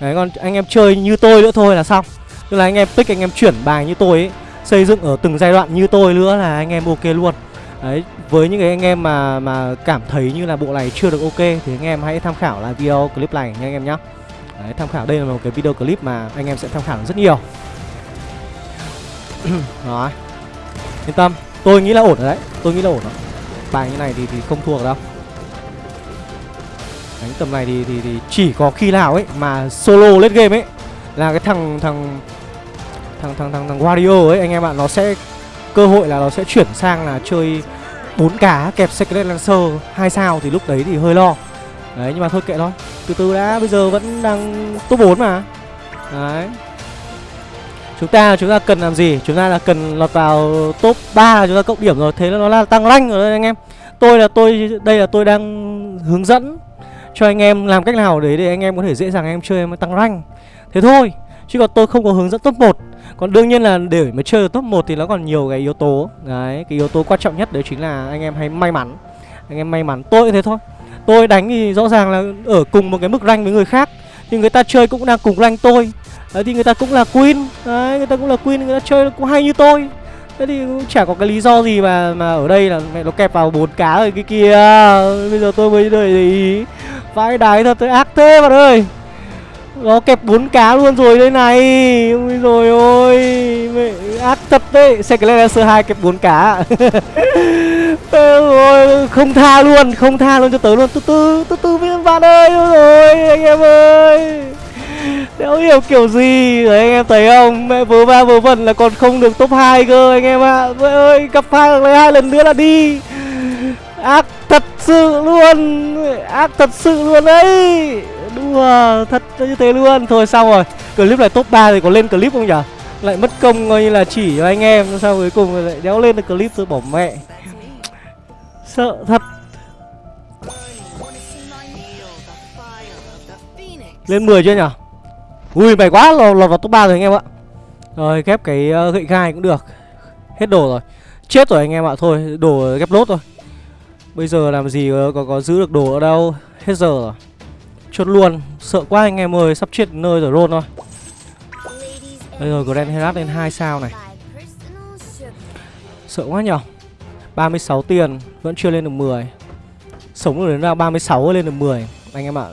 Speaker 1: Đấy còn anh em chơi như tôi nữa thôi là xong. Tức là anh em pick anh em chuyển bài như tôi ấy Xây dựng ở từng giai đoạn như tôi nữa là anh em ok luôn. Đấy, với những cái anh em mà mà cảm thấy như là bộ này chưa được ok thì anh em hãy tham khảo lại video clip này nha anh em nhé. Đấy, tham khảo đây là một cái video clip mà anh em sẽ tham khảo rất nhiều. Rồi Yên tâm, tôi nghĩ là ổn rồi đấy Tôi nghĩ là ổn rồi. Bài như này thì thì không thua được đâu. Đánh tầm này thì, thì thì chỉ có khi nào ấy mà solo lên game ấy là cái thằng thằng thằng thằng thằng thằng Wario ấy anh em ạ nó sẽ cơ hội là nó sẽ chuyển sang là chơi bốn cá kẹp Secret Lancer hai sao thì lúc đấy thì hơi lo đấy, nhưng mà thôi kệ thôi. Từ từ đã, bây giờ vẫn đang top 4 mà. Đấy. Chúng ta chúng ta cần làm gì? Chúng ta là cần lọt vào top 3 là chúng ta cộng điểm rồi. Thế là nó là tăng rank rồi đấy, anh em. Tôi là tôi, đây là tôi đang hướng dẫn cho anh em làm cách nào đấy để anh em có thể dễ dàng anh em chơi em tăng rank. Thế thôi, chứ còn tôi không có hướng dẫn top 1 còn đương nhiên là để mà chơi top 1 thì nó còn nhiều cái yếu tố. Đấy, cái yếu tố quan trọng nhất đấy chính là anh em hãy may mắn. Anh em may mắn. Tôi thế thôi. Tôi đánh thì rõ ràng là ở cùng một cái mức rank với người khác, thì người ta chơi cũng đang cùng rank tôi. Đấy, thì người ta cũng là queen, Đấy, người ta cũng là queen, người ta chơi cũng hay như tôi. Thế thì cũng chả có cái lý do gì mà mà ở đây là mẹ nó kẹp vào bốn cá rồi cái kia. Bây giờ tôi mới đợi để ý, Vãi đái thật, tôi ác thế bạn ơi. Nó kẹp bốn cá luôn rồi đây này. Ôi rồi ôi, Mẹ, ác thật đấy. Xe cái lên là sơ hai kẹp bốn cá. Ờ, ôi Không tha luôn, Không tha luôn cho tớ luôn. Từ từ Từ từ với bạn ơi rồi anh em ơi. Đéo hiểu kiểu gì? Đấy, anh em thấy không? Mẹ vớ va vớ vẩn là còn không được top 2 cơ, anh em ạ. À. ơi, gặp hai lấy hai lần nữa là đi. Ác thật sự luôn, Ác thật sự luôn đấy Đùa, thật như thế luôn. Thôi, xong rồi. Clip này top 3 thì có lên clip không nhỉ? Lại mất công coi như là chỉ cho anh em Sao cuối cùng lại đéo lên được clip tôi bỏ mẹ. Sợ thật. Lên 10 chưa nhở? Ui mày quá lọt, lọt vào top 3 rồi anh em ạ. Rồi ghép cái uh, gậy gai cũng được. Hết đồ rồi. Chết rồi anh em ạ Thôi đồ ghép lốt rồi Bây giờ làm gì có, có, có giữ được đồ ở đâu? Hết giờ rồi. Chốt luôn. Sợ quá anh em ơi Sắp chết nơi rồi rôn thôi. Đây rồi Grand Herat lên 2 sao này. Sợ quá nhở? 36 tiền Vẫn chưa lên được 10 Sống được đến ra 36 lên được 10 Anh em ạ.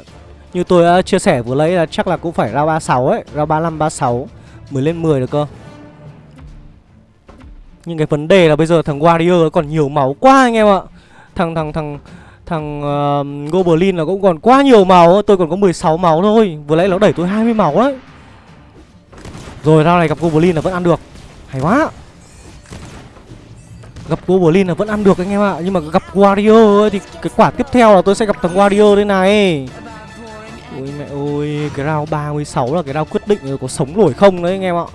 Speaker 1: Như tôi đã chia sẻ vừa lấy là chắc là cũng phải ra 36 ấy Ra 35, 36 Mới lên 10 được cơ. Nhưng cái vấn đề là bây giờ thằng Warrior còn nhiều máu quá anh em ạ. Thằng thằng thằng Thằng uh, Goblin là cũng còn quá nhiều máu Tôi còn có 16 máu thôi. Vừa nãy nó đẩy tôi 20 máu đấy. Rồi rao này gặp Goblin là vẫn ăn được. Hay quá. Gặp Goblin là vẫn ăn được anh em ạ. Nhưng mà gặp Wario ấy, thì cái quả tiếp theo là tôi sẽ gặp thằng Wario đây này. Ôi mẹ ơi Cái round 36 là cái round quyết định có sống nổi không đấy anh em ạ.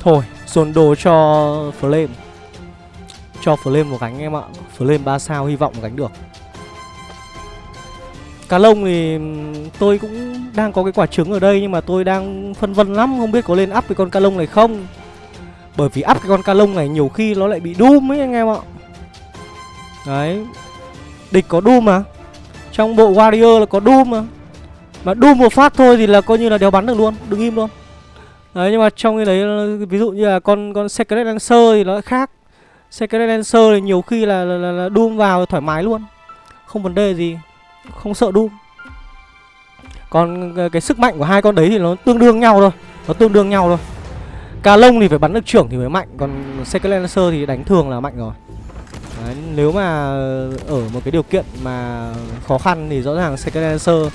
Speaker 1: Thôi dồn đồ cho Flame. Cho Flame một gánh anh em ạ. Flame 3 sao hy vọng gánh được. Cá lông thì tôi cũng đang có cái quả trứng ở đây nhưng mà tôi đang phân vân lắm Không biết có lên up cái con cá lông này không. Bởi vì up cái con ca lông này nhiều khi nó lại bị Doom ấy anh em ạ. Đấy. Địch có Doom mà. Trong bộ Warrior là có Doom mà. Mà Doom một phát thôi thì là coi như là đéo bắn được luôn Đừng im luôn. Đấy nhưng mà trong cái đấy ví dụ như là con con Secret Lancer thì nó lại khác. Secret Lancer thì nhiều khi là, là, là, là Doom vào thoải mái luôn. Không vấn đề gì. Không sợ Doom. Còn ờ, cái sức mạnh của hai con đấy thì nó tương đương nhau thôi. Nó tương đương nhau thôi. Cà lông thì phải bắn được trưởng thì mới mạnh Còn Second Lancer thì đánh thường là mạnh rồi. Nếu mà ở một cái điều kiện mà khó khăn thì rõ ràng Second Lancer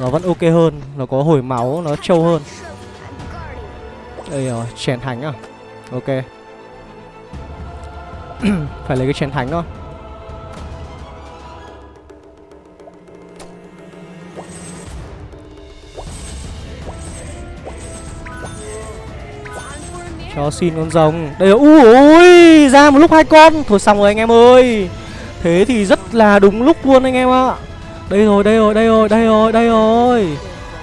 Speaker 1: nó vẫn ok hơn Nó có hồi máu, nó trâu hơn. Đây rồi, chèn thánh à? Ok. Phải lấy cái chèn thánh thôi. Cho xin con rồng Đây là ui ôi Ra một lúc hai con Thôi xong rồi anh em ơi Thế thì rất là đúng lúc luôn anh em ạ Đây rồi đây rồi đây rồi đây rồi đây rồi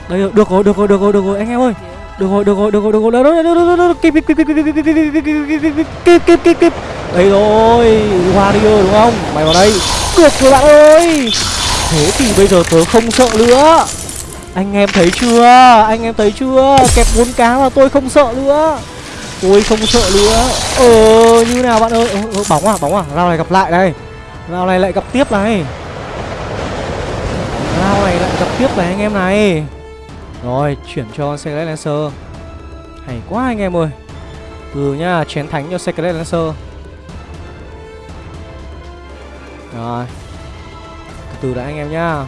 Speaker 1: Đây rồi được rồi được rồi được rồi được rồi anh em ơi được rồi được rồi được rồi được rồi được rồi được rồi được rồi kịp kịp kịp kịp kịp kịp kịp kịp kịp kịp đây rồi warrior đúng không mày vào đây được rồi bạn ơi thế thì bây giờ tớ không sợ nữa anh em thấy chưa anh em thấy chưa kẹp bốn cá mà tôi không sợ nữa Ôi không sợ nữa. Ờ như nào bạn ơi? Ờ, Bóng à bóng à. Rao này gặp lại đây Rao này lại gặp tiếp này. Rao này lại gặp tiếp này anh em này. Rồi chuyển cho Secret Lancer. Hay quá anh em ơi. Từ nhá chén thánh cho Secret Lancer. Rồi. Từ từ đã anh em nhá.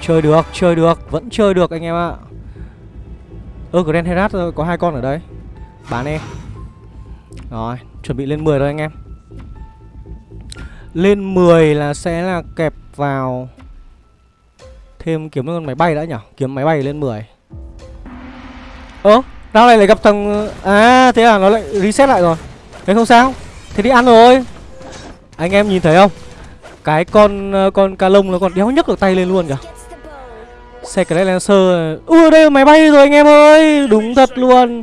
Speaker 1: Chơi được, chơi được, vẫn chơi được anh em ạ. Ơ, Grand Herat có hai con ở đây. Bán đi. Rồi, chuẩn bị lên 10 rồi anh em. Lên 10 là sẽ là kẹp vào Thêm kiếm con máy bay đã nhở Kiếm máy bay lên 10 Ơ Rao này lại gặp thằng À thế à nó lại reset lại rồi. Thế không sao, Thế đi ăn rồi. Anh em nhìn thấy không? Cái con ờ, con ca lông nó còn đéo nhấc được tay lên luôn kìa. Secret Lancer. Ui, đây là máy bay rồi anh em ơi. Đúng thật luôn.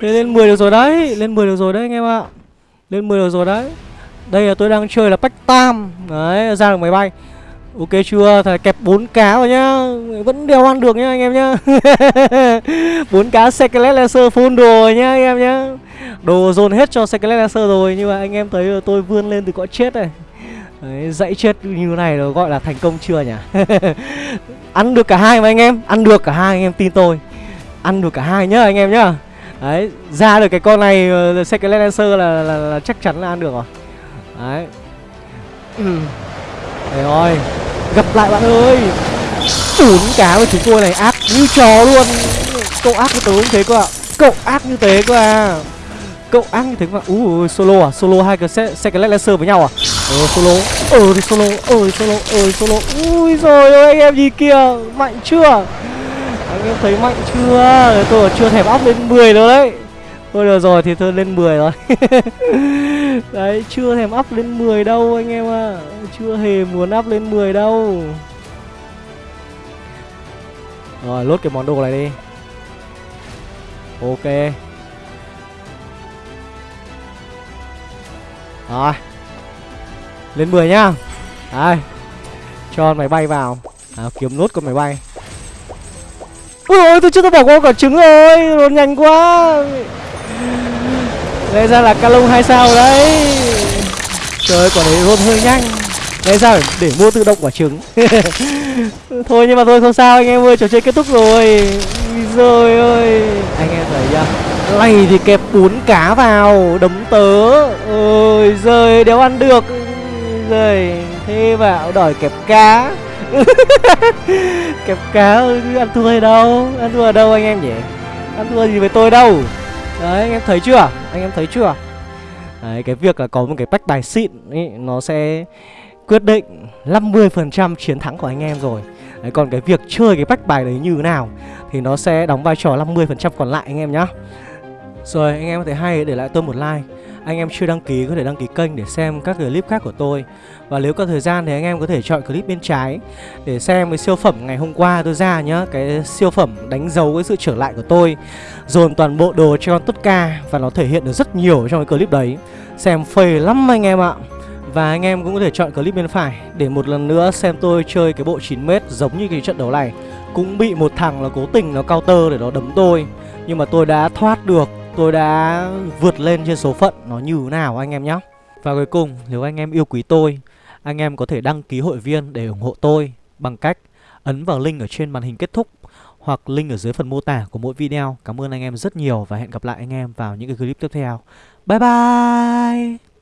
Speaker 1: Thế lên 10 được rồi đấy Lên 10 được rồi đấy anh em ạ. Lên 10 được rồi đấy. Đây là tôi đang chơi là Bách Tam. Đấy ra được máy bay. Ok chưa? Thầy kẹp 4 cá rồi nhá. Vẫn đeo ăn được nhá anh em nhá. 4 cá Secret laser full đồ rồi nhá anh em nhá. Đồ dồn hết cho Secret laser rồi Nhưng mà anh em thấy tôi vươn lên từ cõi chết này. Đấy, dãy chết như này nó gọi là thành công chưa nhỉ? Ăn được cả hai mà anh em Ăn được cả hai anh em tin tôi. Ăn được cả hai nhá anh em nhá. Đấy, ra được cái con này uh, Second Lancer là, là, là, là chắc chắn là ăn được rồi. Đấy. Đấy rồi Gặp lại bạn ơi. Bốn cá của chúng tôi này ác như chó luôn. Cậu ác như tớ cũng thế cơ ạ. Cậu ác như thế cơ à. Cậu ác như thế cơ à Ui solo à? Solo hai cái Second Lancer với nhau à? Ờ solo. Ờ thì solo Ờ solo Ờ solo. Ui rồi ơi anh em gì kìa. Mạnh chưa? Anh em thấy mạnh chưa? Tôi chưa thèm áp lên 10 đâu đấy. Thôi được rồi thì thôi lên 10 rồi đấy chưa thèm áp lên 10 đâu anh em ạ. À. chưa hề muốn áp lên 10 đâu. Rồi lốt cái món đồ này đi. Ok. Rồi. Lên 10 nhá. Đấy cho máy bay vào. À, kiếm nốt con máy bay. Ui ôi, tôi chưa tôi bỏ qua quả trứng rồi Nó nhanh quá. Đây ra là ca lông hai sao đấy. Trời ơi, quả đấy rôn hơi nhanh. Đây ra để mua tự động quả trứng. Thôi nhưng mà thôi, không sao, anh em ơi, Trò chơi kết thúc rồi. Rồi ơi Anh em thấy chưa? Này thì kẹp bún cá vào, Đấm tớ. Ôi giời, đéo ăn được. Rồi Thế vào đòi kẹp cá. kẹp cá ừ, ăn thua hay đâu? Ăn thua ở đâu anh em nhỉ? Ăn thua gì với tôi đâu? Đấy anh em thấy chưa? Anh em thấy chưa? Đấy cái việc là có một cái bách bài xịn ý, nó sẽ quyết định 50% chiến thắng của anh em rồi. Đấy, còn cái việc chơi cái bách bài đấy như thế nào Thì nó sẽ đóng vai trò 50% còn lại anh em nhá. Rồi anh em có thể hay để lại tôi một like anh em chưa đăng ký có thể đăng ký kênh để xem các clip khác của tôi. Và nếu có thời gian thì anh em có thể chọn clip bên trái Để xem cái siêu phẩm ngày hôm qua tôi ra nhá. Cái siêu phẩm đánh dấu cái sự trở lại của tôi, Dồn toàn bộ đồ cho con Tutka Và nó thể hiện được rất nhiều trong cái clip đấy. Xem phê lắm anh em ạ. Và anh em cũng có thể chọn clip bên phải Để một lần nữa xem tôi chơi cái bộ 9m giống như cái trận đấu này. Cũng bị một thằng là cố tình nó counter để nó đấm tôi, Nhưng mà tôi đã thoát được tôi đã vượt lên trên số phận, nó như thế nào anh em nhé Và cuối cùng, nếu anh em yêu quý tôi, Anh em có thể đăng ký hội viên để ủng hộ tôi Bằng cách ấn vào link ở trên màn hình kết thúc Hoặc link ở dưới phần mô tả của mỗi video. Cảm ơn anh em rất nhiều và hẹn gặp lại anh em vào những cái clip tiếp theo. Bye bye!